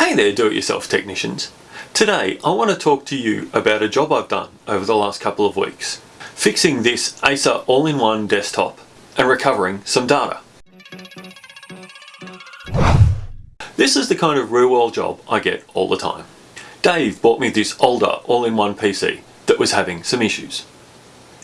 Hey there do-it-yourself technicians. Today I want to talk to you about a job I've done over the last couple of weeks. Fixing this Acer all-in-one desktop and recovering some data. This is the kind of real world job I get all the time. Dave bought me this older all-in-one PC that was having some issues.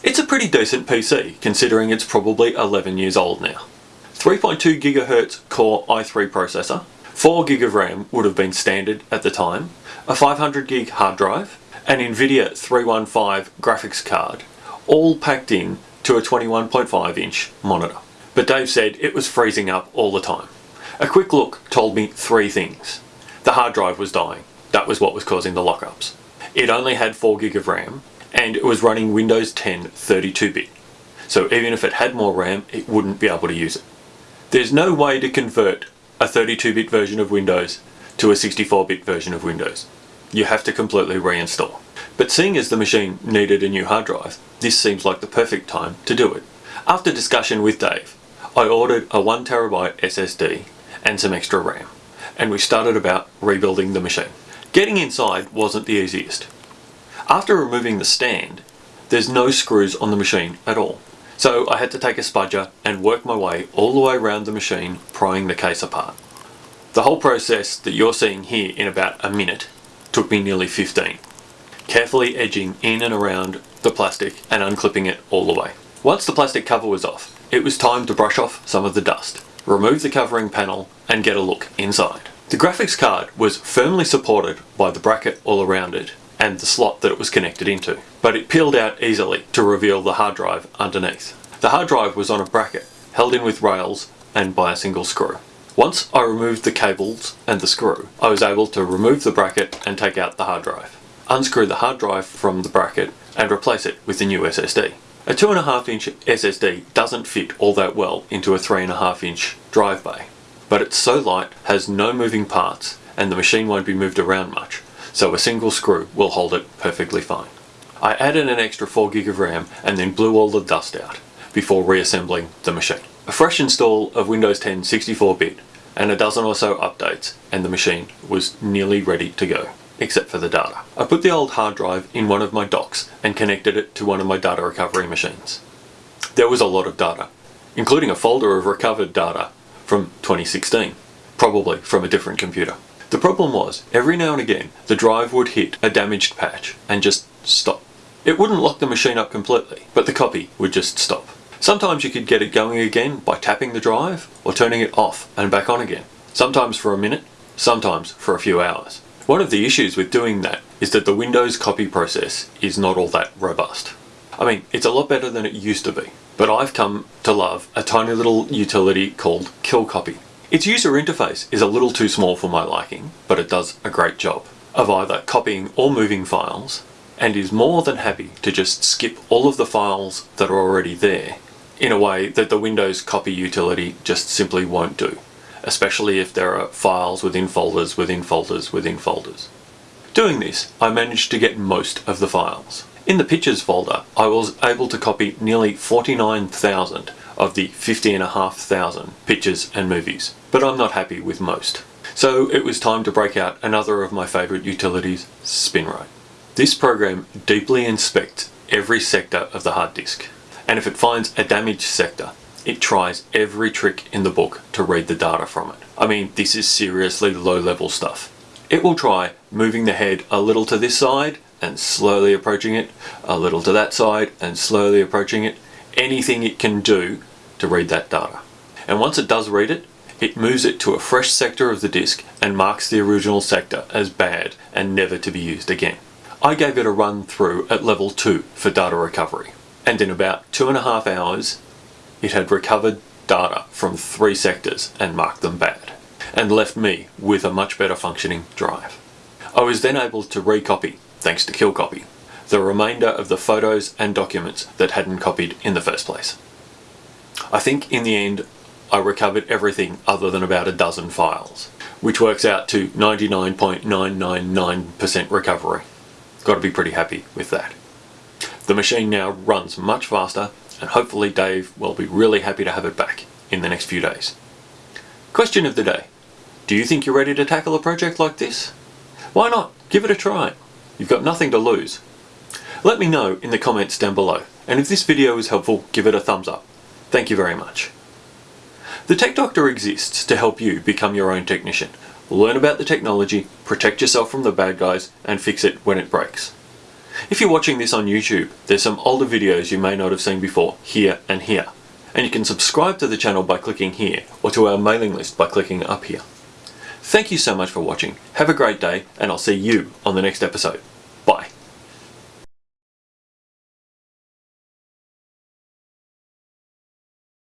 It's a pretty decent PC considering it's probably 11 years old now. 3.2 GHz Core i3 processor, 4 gig of RAM would have been standard at the time, a 500 gig hard drive, an Nvidia 315 graphics card, all packed in to a 21.5 inch monitor. But Dave said it was freezing up all the time. A quick look told me three things. The hard drive was dying. That was what was causing the lockups. It only had 4 gig of RAM and it was running Windows 10 32-bit. So even if it had more RAM, it wouldn't be able to use it. There's no way to convert a 32-bit version of Windows to a 64-bit version of Windows. You have to completely reinstall. But seeing as the machine needed a new hard drive, this seems like the perfect time to do it. After discussion with Dave, I ordered a 1TB SSD and some extra RAM, and we started about rebuilding the machine. Getting inside wasn't the easiest. After removing the stand, there's no screws on the machine at all. So I had to take a spudger and work my way all the way around the machine prying the case apart. The whole process that you're seeing here in about a minute took me nearly 15. Carefully edging in and around the plastic and unclipping it all the way. Once the plastic cover was off, it was time to brush off some of the dust, remove the covering panel and get a look inside. The graphics card was firmly supported by the bracket all around it and the slot that it was connected into, but it peeled out easily to reveal the hard drive underneath. The hard drive was on a bracket, held in with rails and by a single screw. Once I removed the cables and the screw, I was able to remove the bracket and take out the hard drive, unscrew the hard drive from the bracket and replace it with the new SSD. A 2.5 inch SSD doesn't fit all that well into a 3.5 inch drive bay, but it's so light, has no moving parts, and the machine won't be moved around much, so a single screw will hold it perfectly fine. I added an extra 4 gig of RAM and then blew all the dust out before reassembling the machine. A fresh install of Windows 10 64-bit and a dozen or so updates and the machine was nearly ready to go, except for the data. I put the old hard drive in one of my docks and connected it to one of my data recovery machines. There was a lot of data, including a folder of recovered data from 2016, probably from a different computer. The problem was, every now and again, the drive would hit a damaged patch and just stop. It wouldn't lock the machine up completely, but the copy would just stop. Sometimes you could get it going again by tapping the drive or turning it off and back on again. Sometimes for a minute, sometimes for a few hours. One of the issues with doing that is that the Windows copy process is not all that robust. I mean, it's a lot better than it used to be, but I've come to love a tiny little utility called KillCopy. Its user interface is a little too small for my liking, but it does a great job of either copying or moving files and is more than happy to just skip all of the files that are already there in a way that the Windows copy utility just simply won't do, especially if there are files within folders within folders within folders. Doing this, I managed to get most of the files. In the pictures folder, I was able to copy nearly 49,000 of the 50,500 pictures and movies, but I'm not happy with most. So it was time to break out another of my favourite utilities, SpinRite. This program deeply inspects every sector of the hard disk, and if it finds a damaged sector, it tries every trick in the book to read the data from it. I mean, this is seriously low level stuff. It will try moving the head a little to this side and slowly approaching it, a little to that side and slowly approaching it, anything it can do to read that data. And once it does read it, it moves it to a fresh sector of the disk and marks the original sector as bad and never to be used again. I gave it a run through at level 2 for data recovery and in about two and a half hours it had recovered data from three sectors and marked them bad and left me with a much better functioning drive. I was then able to recopy, thanks to KillCopy, the remainder of the photos and documents that hadn't copied in the first place. I think in the end I recovered everything other than about a dozen files, which works out to 99.999% recovery. Got to be pretty happy with that. The machine now runs much faster and hopefully Dave will be really happy to have it back in the next few days. Question of the day. Do you think you're ready to tackle a project like this? Why not? Give it a try. You've got nothing to lose. Let me know in the comments down below, and if this video was helpful, give it a thumbs up. Thank you very much. The Tech Doctor exists to help you become your own technician. Learn about the technology, protect yourself from the bad guys, and fix it when it breaks. If you're watching this on YouTube, there's some older videos you may not have seen before, here and here. And you can subscribe to the channel by clicking here, or to our mailing list by clicking up here. Thank you so much for watching, have a great day, and I'll see you on the next episode.